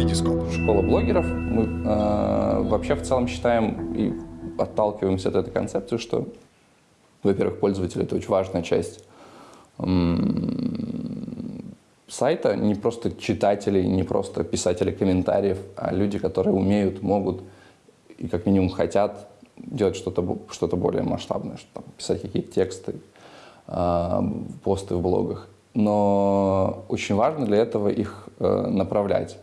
Витископ. Школа блогеров. Мы э, вообще в целом считаем и отталкиваемся от этой концепции, что, во-первых, пользователь — это очень важная часть сайта, не просто читатели, не просто писатели комментариев, а люди, которые умеют, могут и как минимум хотят делать что-то что более масштабное, что там, писать какие-то тексты, э, посты в блогах. Но очень важно для этого их э, направлять.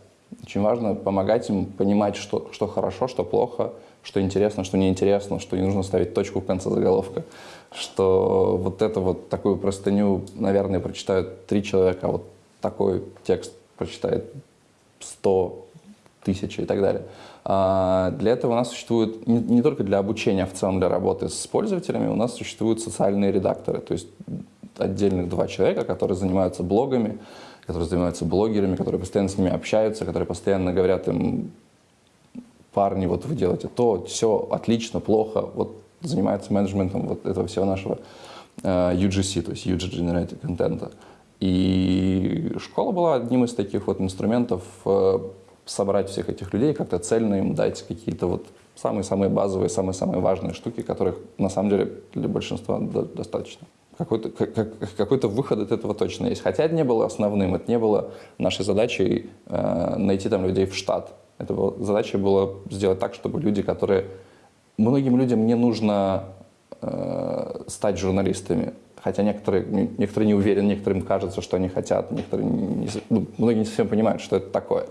Очень важно помогать им понимать, что, что хорошо, что плохо, что интересно, что неинтересно, что не нужно ставить точку в конце заголовка, что вот это вот такую простыню, наверное, прочитают три человека, а вот такой текст прочитает сто тысяч и так далее. А для этого у нас существует, не, не только для обучения, а в целом для работы с пользователями, у нас существуют социальные редакторы, то есть отдельных два человека, которые занимаются блогами, которые занимаются блогерами, которые постоянно с ними общаются, которые постоянно говорят им, парни, вот вы делаете то, все, отлично, плохо, вот занимаются менеджментом вот этого всего нашего э, UGC, то есть User Generated контента. И школа была одним из таких вот инструментов uh, собрать всех этих людей, как-то цельно им дать какие-то вот самые-самые базовые, самые-самые важные штуки, которых на самом деле для большинства достаточно какой-то какой выход от этого точно есть. Хотя это не было основным, это не было нашей задачей э, найти там людей в штат. Это была, задача была сделать так, чтобы люди, которые... Многим людям не нужно э, стать журналистами, хотя некоторые, некоторые не уверены, некоторым кажется, что они хотят, некоторые не, ну, многие не совсем понимают, что это такое.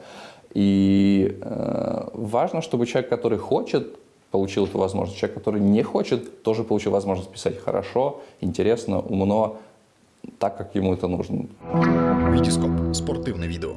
И э, важно, чтобы человек, который хочет получил эту возможность. Человек, который не хочет, тоже получил возможность писать хорошо, интересно, умно, так, как ему это нужно. Витископ. Спортивное видео.